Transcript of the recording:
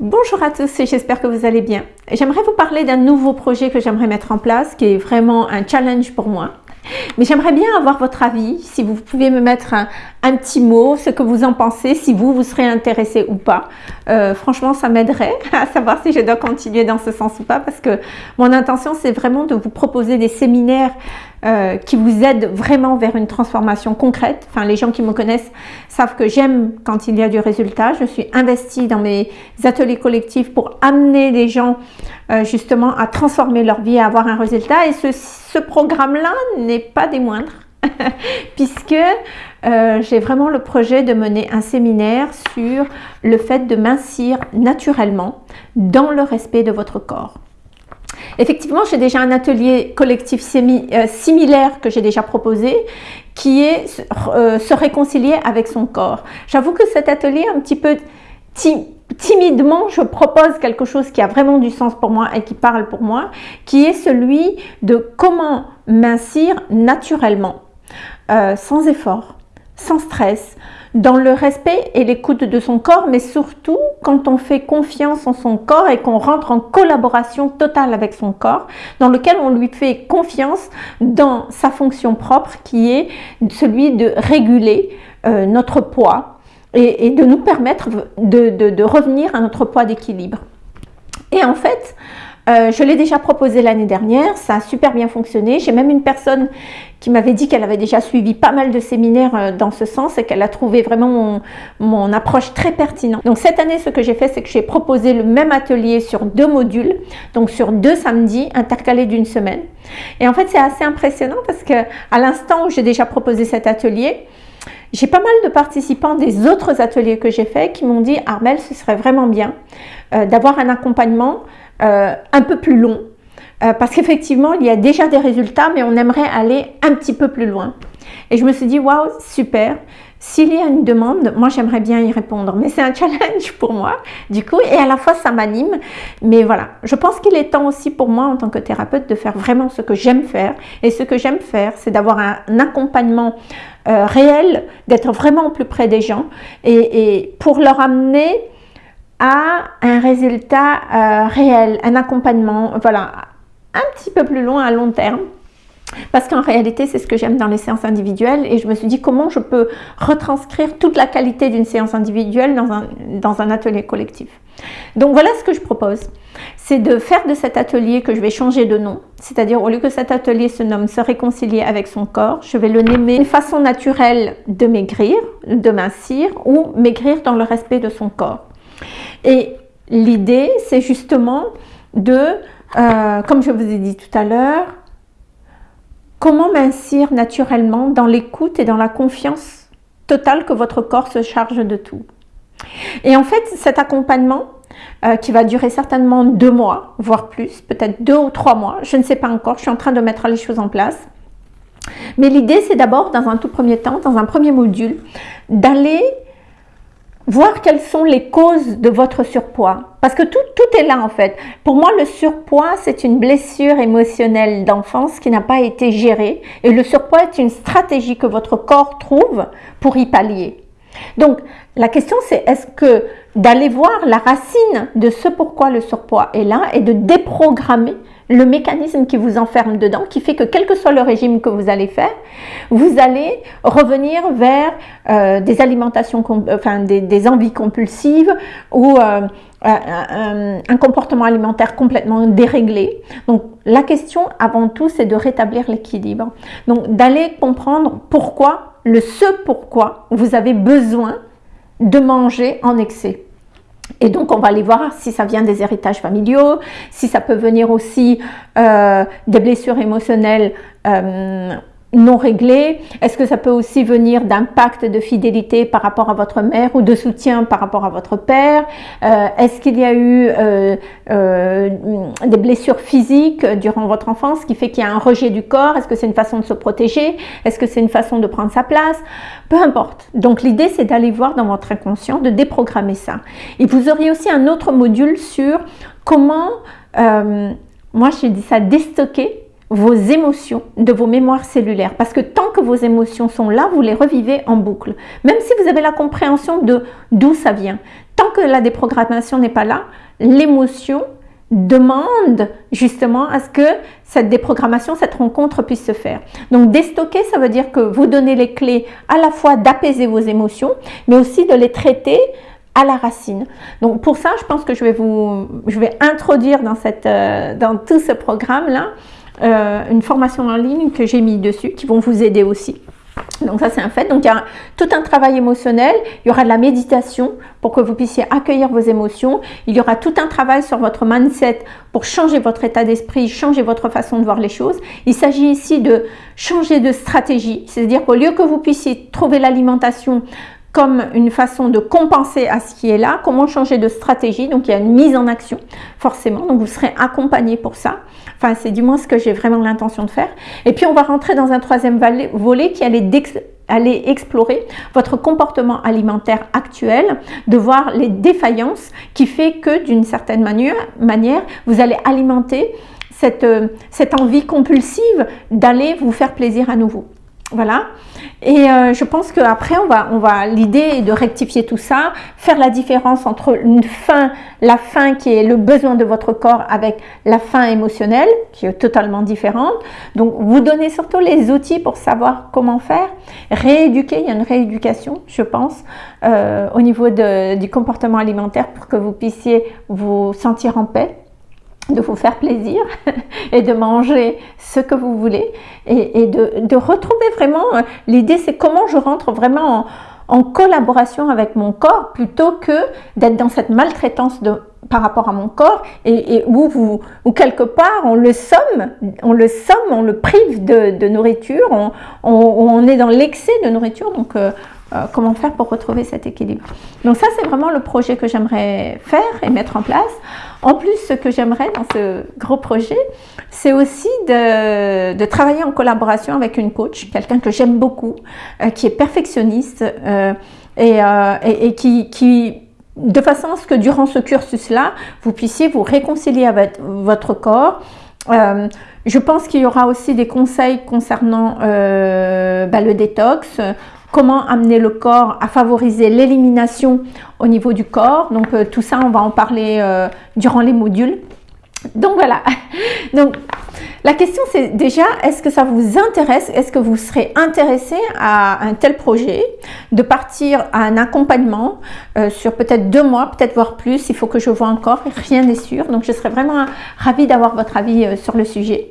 Bonjour à tous et j'espère que vous allez bien. J'aimerais vous parler d'un nouveau projet que j'aimerais mettre en place qui est vraiment un challenge pour moi. Mais j'aimerais bien avoir votre avis, si vous pouvez me mettre un, petit mot, ce que vous en pensez, si vous, vous serez intéressé ou pas. Euh, franchement, ça m'aiderait à savoir si je dois continuer dans ce sens ou pas, parce que mon intention, c'est vraiment de vous proposer des séminaires euh, qui vous aident vraiment vers une transformation concrète. Enfin, les gens qui me connaissent savent que j'aime quand il y a du résultat. Je suis investie dans mes ateliers collectifs pour amener les gens euh, justement à transformer leur vie, à avoir un résultat. Et ce, ce programme-là n'est pas des moindres, puisque euh, j'ai vraiment le projet de mener un séminaire sur le fait de mincir naturellement dans le respect de votre corps. Effectivement, j'ai déjà un atelier collectif euh, similaire que j'ai déjà proposé qui est euh, se réconcilier avec son corps. J'avoue que cet atelier un petit peu timidement, je propose quelque chose qui a vraiment du sens pour moi et qui parle pour moi, qui est celui de comment mincir naturellement, euh, sans effort, sans stress, dans le respect et l'écoute de son corps, mais surtout quand on fait confiance en son corps et qu'on rentre en collaboration totale avec son corps, dans lequel on lui fait confiance dans sa fonction propre qui est celui de réguler euh, notre poids et, de nous permettre de, de revenir à notre poids d'équilibre. Et en fait, euh, je l'ai déjà proposé l'année dernière, ça a super bien fonctionné. J'ai même une personne qui m'avait dit qu'elle avait déjà suivi pas mal de séminaires euh, dans ce sens et qu'elle a trouvé vraiment mon, approche très pertinente. Donc cette année, ce que j'ai fait, c'est que j'ai proposé le même atelier sur deux modules, donc sur deux samedis intercalés d'une semaine. Et en fait, c'est assez impressionnant parce que à l'instant où j'ai déjà proposé cet atelier, j'ai pas mal de participants des autres ateliers que j'ai faits qui m'ont dit « Armel, ce serait vraiment bien euh, d'avoir un accompagnement euh, un peu plus long, euh, parce qu'effectivement, il y a déjà des résultats, mais on aimerait aller un petit peu plus loin. Et je me suis dit, waouh, super, s'il y a une demande, moi j'aimerais bien y répondre, mais c'est un challenge pour moi, du coup, et à la fois ça m'anime, mais voilà, je pense qu'il est temps aussi pour moi en tant que thérapeute de faire vraiment ce que j'aime faire, et ce que j'aime faire, c'est d'avoir un, accompagnement euh, réel, d'être vraiment plus près des gens, et, et pour leur amener à un résultat euh, réel, un accompagnement, voilà, un petit peu plus long à long terme. Parce qu'en réalité, c'est ce que j'aime dans les séances individuelles et je me suis dit comment je peux retranscrire toute la qualité d'une séance individuelle dans un, dans un atelier collectif? Donc voilà ce que je propose, c'est de faire de cet atelier que je vais changer de nom, c'est-à-dire au lieu que cet atelier se nomme se réconcilier avec son corps, je vais le nommer une façon naturelle de maigrir, de mincir ou maigrir dans le respect de son corps. Et l'idée, c'est justement de, euh, comme je vous ai dit tout à l'heure, comment mincir naturellement dans l'écoute et dans la confiance totale que votre corps se charge de tout. Et en fait, cet accompagnement, euh, qui va durer certainement deux mois, voire plus, peut-être deux ou trois mois, je ne sais pas encore, je suis en train de mettre les choses en place. Mais l'idée, c'est d'abord, dans un tout premier temps, dans un premier module, d'aller voir quelles sont les causes de votre surpoids. Parce que tout, est là en fait. Pour moi, le surpoids, c'est une blessure émotionnelle d'enfance qui n'a pas été gérée. Et le surpoids est une stratégie que votre corps trouve pour y pallier. Donc, la question c'est est-ce que d'aller voir la racine de ce pourquoi le surpoids est là et de déprogrammer le mécanisme qui vous enferme dedans, qui fait que quel que soit le régime que vous allez faire, vous allez revenir vers euh, des alimentations, enfin des, envies compulsives ou euh, un, comportement alimentaire complètement déréglé. Donc la question avant tout, c'est de rétablir l'équilibre. Donc d'aller comprendre pourquoi, le ce pourquoi vous avez besoin de manger en excès. Et donc, on va aller voir si ça vient des héritages familiaux, si ça peut venir aussi euh, des blessures émotionnelles euh, non réglées. Est-ce que ça peut aussi venir d'un pacte de fidélité par rapport à votre mère ou de soutien par rapport à votre père? Euh, Est-ce qu'il y a eu des blessures physiques durant votre enfance qui fait qu'il y a un rejet du corps? Est-ce que c'est une façon de se protéger? Est-ce que c'est une façon de prendre sa place? Peu importe. Donc l'idée, c'est d'aller voir dans votre inconscient, de déprogrammer ça. Et vous auriez aussi un autre module sur comment, euh, moi je dis ça, déstocker vos émotions de vos mémoires cellulaires. Parce que tant que vos émotions sont là, vous les revivez en boucle. Même si vous avez la compréhension de d'où ça vient. tant que la déprogrammation n'est pas là, l'émotion demande justement à ce que cette déprogrammation, cette rencontre puisse se faire. Donc déstocker, ça veut dire que vous donnez les clés à la fois d'apaiser vos émotions, mais aussi de les traiter à la racine. Donc pour ça, je pense que je vais vous, je vais introduire dans, cette, euh, dans tout ce programme-là euh, une formation en ligne que j'ai mis dessus, qui vont vous aider aussi. Donc ça c'est un fait. Donc il y a tout un travail émotionnel, il y aura de la méditation pour que vous puissiez accueillir vos émotions, il y aura tout un travail sur votre mindset pour changer votre état d'esprit, changer votre façon de voir les choses. Il s'agit ici de changer de stratégie, c'est-à-dire qu'au lieu que vous puissiez trouver l'alimentation comme une façon de compenser à ce qui est là, comment changer de stratégie, donc il y a une mise en action forcément, donc vous serez accompagné pour ça, enfin c'est du moins ce que j'ai vraiment l'intention de faire, et puis on va rentrer dans un troisième volet qui allait explorer votre comportement alimentaire actuel, de voir les défaillances qui fait que d'une certaine manière, vous allez alimenter euh, cette envie compulsive d'aller vous faire plaisir à nouveau. Voilà. Et euh, je pense qu'après, on va, on va l'idée de rectifier tout ça, faire la différence entre une faim, la faim qui est le besoin de votre corps avec la faim émotionnelle, qui est totalement différente. Donc, vous donnez surtout les outils pour savoir comment faire. Rééduquer, il y a une rééducation, je pense, euh, au niveau du comportement alimentaire pour que vous puissiez vous sentir en paix de vous faire plaisir et de manger ce que vous voulez. Et, de, retrouver vraiment, euh, l'idée c'est comment je rentre vraiment en, collaboration avec mon corps plutôt que d'être dans cette maltraitance par rapport à mon corps et, où, vous, quelque part on le somme, on le somme, on le prive de, nourriture, on, on, est dans l'excès de nourriture. Donc euh, euh, comment faire pour retrouver cet équilibre. Donc ça, c'est vraiment le projet que j'aimerais faire et mettre en place. En plus, ce que j'aimerais dans ce gros projet, c'est aussi de, travailler en collaboration avec une coach, quelqu'un que j'aime beaucoup, euh, qui est perfectionniste euh, et, qui, de façon à ce que durant ce cursus-là, vous puissiez vous réconcilier avec votre corps, je pense qu'il y aura aussi des conseils concernant bah, le détox, comment amener le corps à favoriser l'élimination au niveau du corps. Donc euh, tout ça, on va en parler euh, durant les modules. Donc voilà, donc la question c'est déjà, est-ce que ça vous intéresse? Est-ce que vous serez intéressé à un tel projet de partir à un accompagnement euh, sur peut-être deux mois, peut-être voire plus, il faut que je vois encore, rien n'est sûr. Donc je serais vraiment ravie d'avoir votre avis sur le sujet.